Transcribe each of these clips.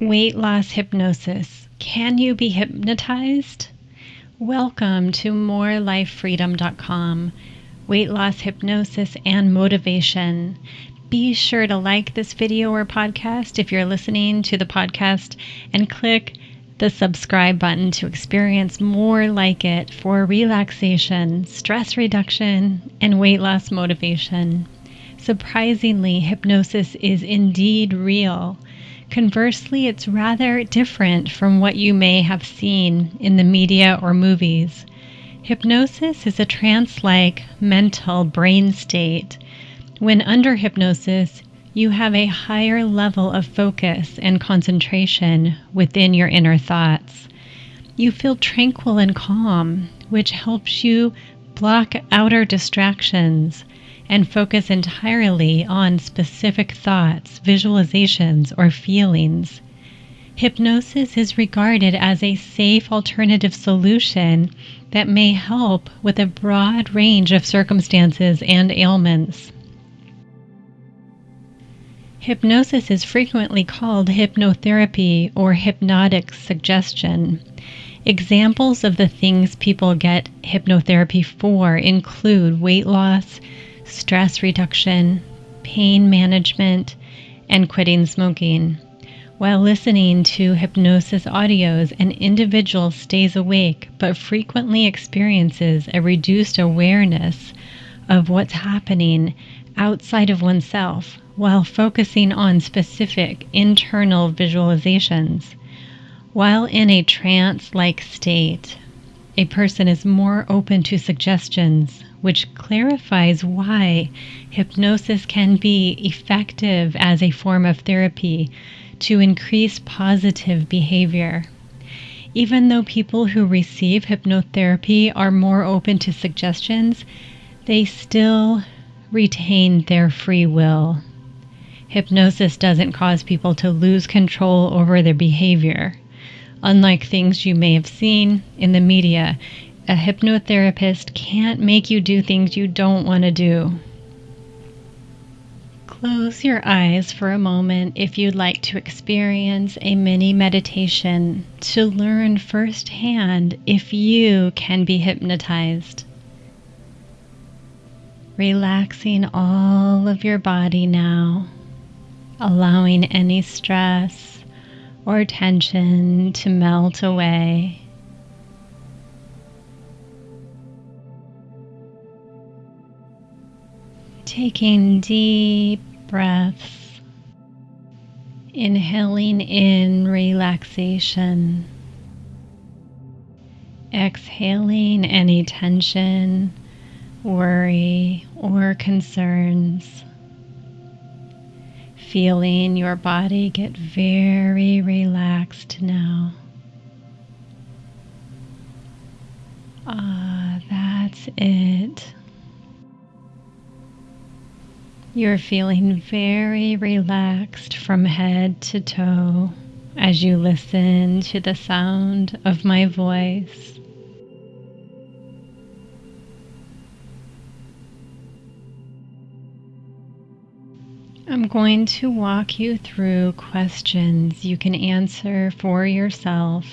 Weight loss hypnosis. Can you be hypnotized? Welcome to morelifefreedom.com. Weight loss hypnosis and motivation. Be sure to like this video or podcast if you're listening to the podcast and click the subscribe button to experience more like it for relaxation, stress reduction, and weight loss motivation. Surprisingly, hypnosis is indeed real. Conversely, it's rather different from what you may have seen in the media or movies. Hypnosis is a trance like mental brain state. When under hypnosis, you have a higher level of focus and concentration within your inner thoughts. You feel tranquil and calm, which helps you block outer distractions and focus entirely on specific thoughts, visualizations, or feelings. Hypnosis is regarded as a safe alternative solution that may help with a broad range of circumstances and ailments. Hypnosis is frequently called hypnotherapy or hypnotic suggestion. Examples of the things people get hypnotherapy for include weight loss, stress reduction, pain management, and quitting smoking. While listening to hypnosis audios, an individual stays awake but frequently experiences a reduced awareness of what's happening outside of oneself while focusing on specific internal visualizations. While in a trance like state, a person is more open to suggestions, which clarifies why hypnosis can be effective as a form of therapy to increase positive behavior. Even though people who receive hypnotherapy are more open to suggestions, they still retain their free will. Hypnosis doesn't cause people to lose control over their behavior. Unlike things you may have seen in the media, a hypnotherapist can't make you do things you don't want to do. Close your eyes for a moment if you'd like to experience a mini meditation to learn firsthand if you can be hypnotized. Relaxing all of your body now, allowing any stress or tension to melt away. Taking deep breaths, inhaling in relaxation, exhaling any tension, worry, or concerns feeling your body get very relaxed now. Ah, that's it. You're feeling very relaxed from head to toe as you listen to the sound of my voice. I'm going to walk you through questions you can answer for yourself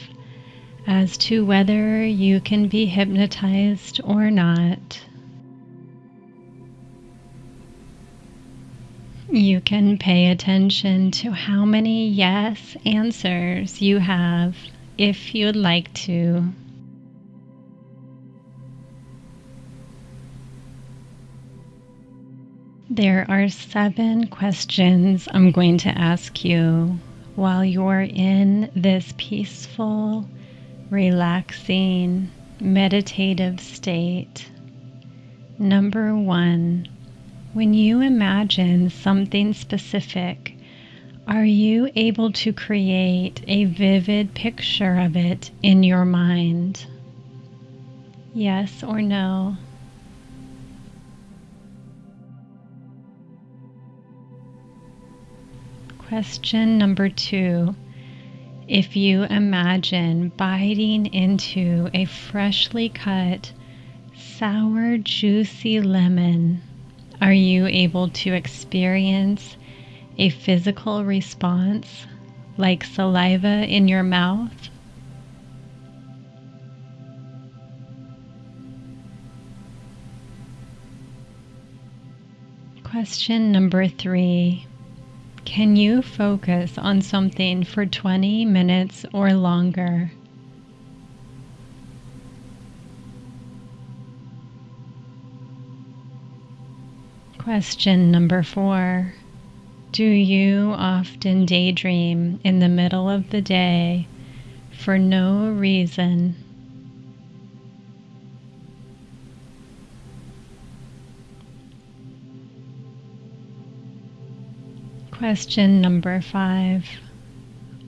as to whether you can be hypnotized or not. You can pay attention to how many yes answers you have if you'd like to. There are seven questions I'm going to ask you while you're in this peaceful, relaxing, meditative state. Number one, when you imagine something specific, are you able to create a vivid picture of it in your mind? Yes or no? Question number two. If you imagine biting into a freshly cut, sour, juicy lemon, are you able to experience a physical response like saliva in your mouth? Question number three Can you focus on something for 20 minutes or longer? Question number four Do you often daydream in the middle of the day for no reason? Question number five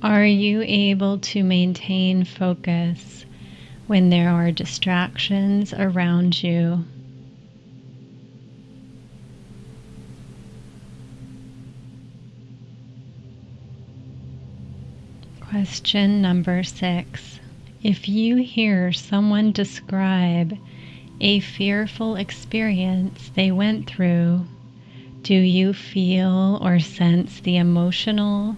Are you able to maintain focus when there are distractions around you? Question number six. If you hear someone describe a fearful experience they went through, do you feel or sense the emotional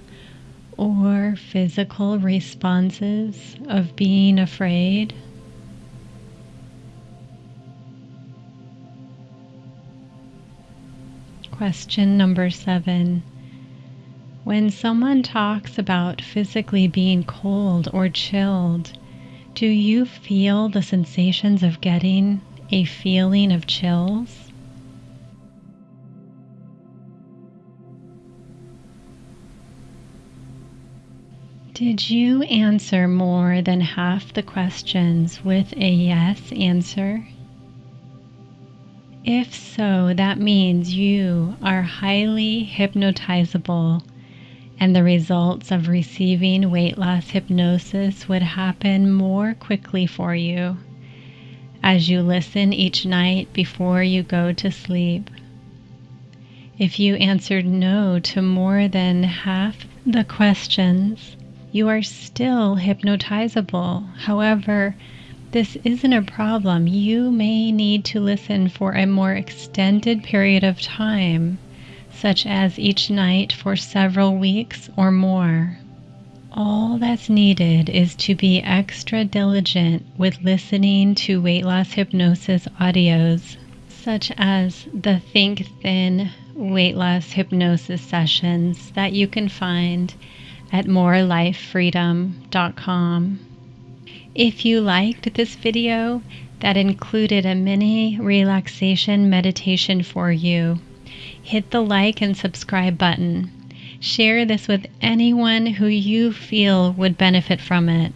or physical responses of being afraid? Question number seven. When someone talks about physically being cold or chilled, do you feel the sensations of getting a feeling of chills? Did you answer more than half the questions with a yes answer? If so, that means you are highly hypnotizable and the results of receiving weight loss hypnosis would happen more quickly for you as you listen each night before you go to sleep. If you answered no to more than half the questions, you are still hypnotizable. However, this isn't a problem. You may need to listen for a more extended period of time such as each night for several weeks or more. All that's needed is to be extra diligent with listening to weight loss hypnosis audios, such as the Think Thin weight loss hypnosis sessions that you can find at morelifefreedom.com. If you liked this video that included a mini relaxation meditation for you, hit the like and subscribe button. Share this with anyone who you feel would benefit from it.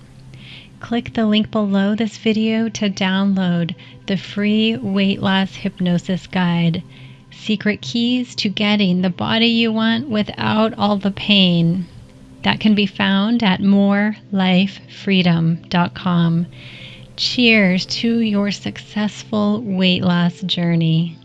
Click the link below this video to download the free weight loss hypnosis guide. Secret keys to getting the body you want without all the pain. That can be found at morelifefreedom.com. Cheers to your successful weight loss journey.